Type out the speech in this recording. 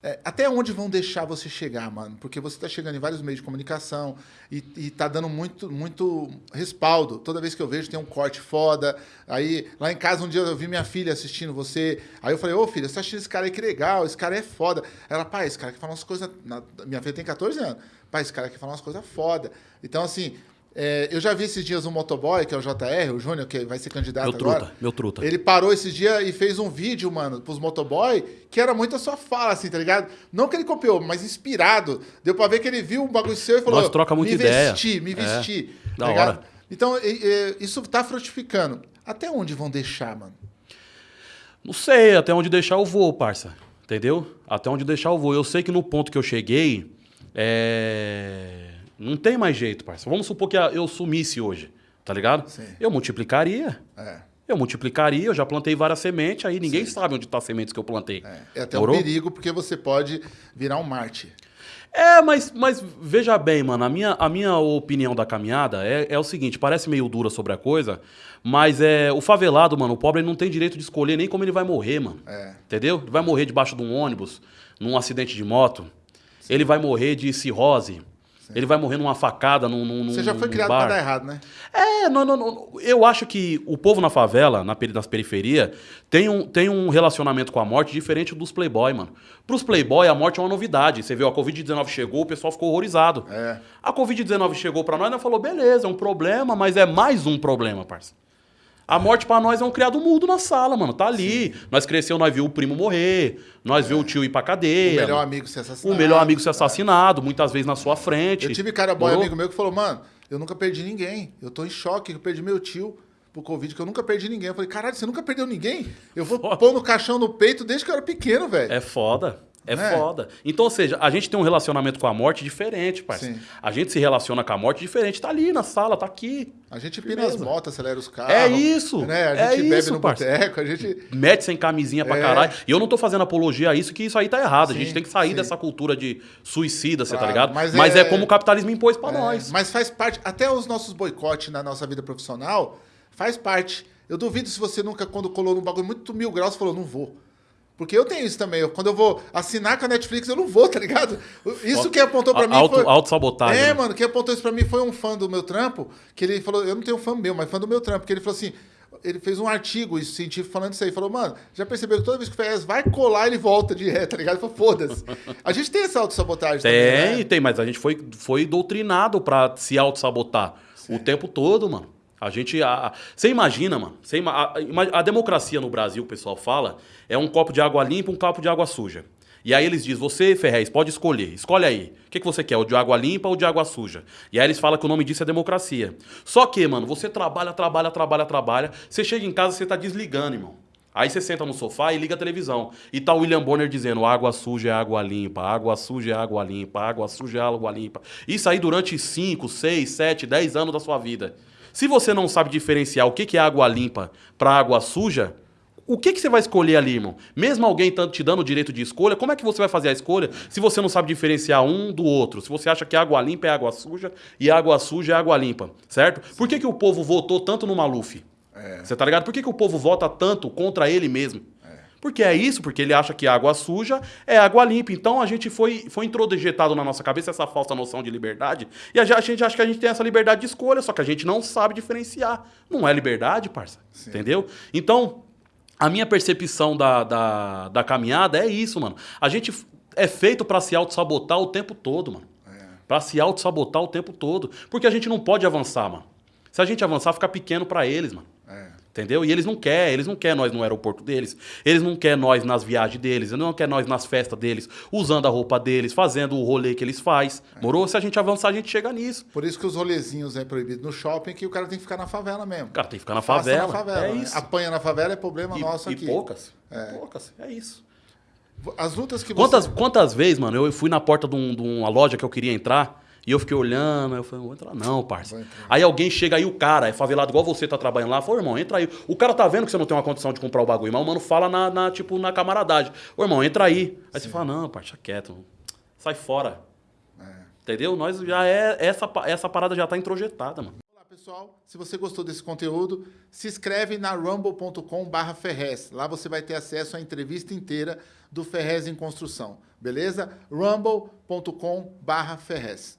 É, até onde vão deixar você chegar, mano? Porque você tá chegando em vários meios de comunicação e, e tá dando muito, muito respaldo. Toda vez que eu vejo tem um corte foda. Aí, lá em casa, um dia eu vi minha filha assistindo você. Aí eu falei, ô filha, você tá esse cara aí que legal, esse cara é foda. Ela, pai, esse cara que fala umas coisas. na- Minha filha tem 14 anos. Pai, esse cara que fala umas coisas foda. Então, assim, é, eu já vi esses dias um motoboy, que é o JR, o Júnior, que vai ser candidato Meu truta, agora. meu truta. Ele parou esse dia e fez um vídeo, mano, pros motoboy, que era muito a sua fala, assim, tá ligado? Não que ele copiou, mas inspirado. Deu pra ver que ele viu um bagulho seu e falou: Nós troca muita me ideia. vesti, me É, vesti. da tá ligado? hora. Então, e- e- isso tá frutificando. Até onde vão deixar, mano? Não sei, até onde deixar eu vou, parça. Entendeu? Até onde deixar eu vou. Eu sei que no ponto que eu cheguei, é... não tem mais jeito, parça. Vamos supor que eu sumisse hoje, tá ligado? Sim. Eu multiplicaria. É. Eu multiplicaria, eu já plantei várias sementes, aí ninguém sabe onde tá as sementes que eu plantei. É até um Morou? perigo, porque você pode virar um Marte. É, mas, mas veja bem, mano, a minha, a minha opinião da caminhada é, é o seguinte, parece meio dura sobre a coisa, mas é o favelado, mano, o pobre ele não tem direito de escolher nem como ele vai morrer, mano. É. Entendeu? Ele vai morrer debaixo de um ônibus, num acidente de moto. Ele vai morrer de cirrose. Ele vai morrer numa facada num, num Você já foi criado bar. pra dar errado, né? É, não, não, não. Eu acho que o povo na favela, na, nas periferias, tem um, tem um relacionamento com a morte diferente dos playboy, mano. Pros playboy, a morte é uma novidade. Você viu, a Covid-19 chegou, o pessoal ficou horrorizado. É. A Covid-19 chegou pra nós, nós falou, beleza, é um problema, mas é mais um problema, parça. A morte pra nós é um criado mudo na sala, mano. Tá ali. Nós cresceu, nós viu o primo morrer, nós viu o tio ir pra O cadeia. melhor amigo ser assassinado. O melhor amigo ser assassinado, muitas vezes na sua frente. Eu tive cara boy Morou? amigo meu que falou, mano, eu nunca perdi ninguém. Eu tô em choque, eu perdi meu tio pro Covid, que eu nunca perdi ninguém. Eu falei, caralho, você nunca perdeu ninguém? Eu vou Foda. pôr no caixão no peito desde que eu era pequeno, velho. É foda. É Né? foda. Então, ou seja, a gente tem um relacionamento com a morte diferente, parceiro. A gente se relaciona com a morte diferente. Tá ali na sala, tá aqui. A gente pina Beleza. as motos, acelera os carros. É isso, Né? A é gente bebe isso, no boteco, a gente... Mete sem camisinha pra É. caralho. E eu não tô fazendo apologia a isso, que isso aí tá errado. a Sim, gente tem que sair sim. dessa cultura de suicida, você tá Claro, ligado? mas Mas, é- é... como o capitalismo impôs pra É, nós. Mas faz parte, até os nossos boicotes na nossa vida profissional, faz parte. Eu duvido se você nunca, quando colou num bagulho muito mil graus, falou, não vou. Porque eu tenho isso também. Eu- quando eu vou assinar com a Netflix, eu não vou, tá ligado? Isso que apontou pra A- mim auto- foi... autossabotagem, É, né? mano, quem apontou isso pra mim foi um fã do meu trampo, que ele falou, eu não tenho fã meu, mas fã do meu trampo, que ele falou assim, ele fez um artigo científico falando isso aí, falou, mano, já percebeu que toda vez que o Ferrez vai colar, ele volta de ré, tá ligado? Falou, foda-se. A gente tem essa autossabotagem também, Tem, né? tem, mas a gente foi, foi doutrinado pra se auto-sabotar o tempo todo, mano. A gente. a- Você imagina, mano. Você ima- a, a democracia no Brasil, o pessoal fala, é um copo de água limpa um copo de água suja. E aí eles dizem, você, Ferrez, pode escolher. Escolhe aí. O que, que você quer, o de água limpa ou o de água suja? E aí eles falam que o nome disso é democracia. Só que, mano, você trabalha, trabalha, trabalha, trabalha. Você chega em casa, você tá desligando, irmão. Aí você senta no sofá e liga a televisão. E tá o William Bonner dizendo: água suja é água limpa, água suja é água limpa, água suja é água limpa. Isso aí durante 5, 6, 7, 10 anos da sua vida. Se você não sabe diferenciar o que é água limpa para água suja, o que, que você vai escolher ali, irmão? Mesmo alguém te dando o direito de escolha, como é que você vai fazer a escolha se você não sabe diferenciar um do outro? Se você acha que água limpa é água suja e água suja é água limpa, certo? Por que, que o povo votou tanto no Maluf? Você tá ligado? Por que, que o povo vota tanto contra ele mesmo? Porque é isso, porque ele acha que água suja é água limpa. Então a gente foi, foi introjetado na nossa cabeça essa falsa noção de liberdade. E a gente, acha que a gente tem essa liberdade de escolha, só que a gente não sabe diferenciar. Não é liberdade, parça. Entendeu? Então, a minha percepção da, da, da caminhada é isso, mano. A gente é feito pra se auto-sabotar o tempo todo, mano. Pra se auto-sabotar o tempo todo. Porque a gente não pode avançar, mano. Se a gente avançar, fica pequeno pra eles, mano. É. Entendeu? E eles não querem, eles não querem nós no aeroporto deles, eles não querem nós nas viagens deles, eles não querem nós nas festas deles, usando a roupa deles, fazendo o rolê que eles faz. Morou? Se a gente avançar, a gente chega nisso. Por isso que os rolezinhos é proibido no shopping, que o cara tem que ficar na favela mesmo. O cara tem que ficar na Faça favela. na favela. é né? isso. Apanha na favela é problema E, nosso e aqui. poucas. Poucas. É isso. As lutas que Quantas, você... quantas vezes, mano, eu fui na porta de, um- de uma loja que eu queria entrar e eu fiquei olhando, aí eu falei, não vou entrar não, parça. Aí alguém chega aí, o cara, é favelado igual você tá trabalhando lá, falou, irmão, entra aí. O cara tá vendo que você não tem uma condição de comprar o bagulho, mas o mano fala na, na, tipo, na camaradagem. Ô, irmão, entra aí. Aí você fala, não, parça, quieto. Sai fora. É. Entendeu? Nós já é, essa, essa parada já tá introjetada, mano. Olá, pessoal, se você gostou desse conteúdo, se inscreve na rumble.com/barra Ferrez. Lá você vai ter acesso à entrevista inteira do Ferrez em Construção, beleza? rumble.com/barra Ferrez.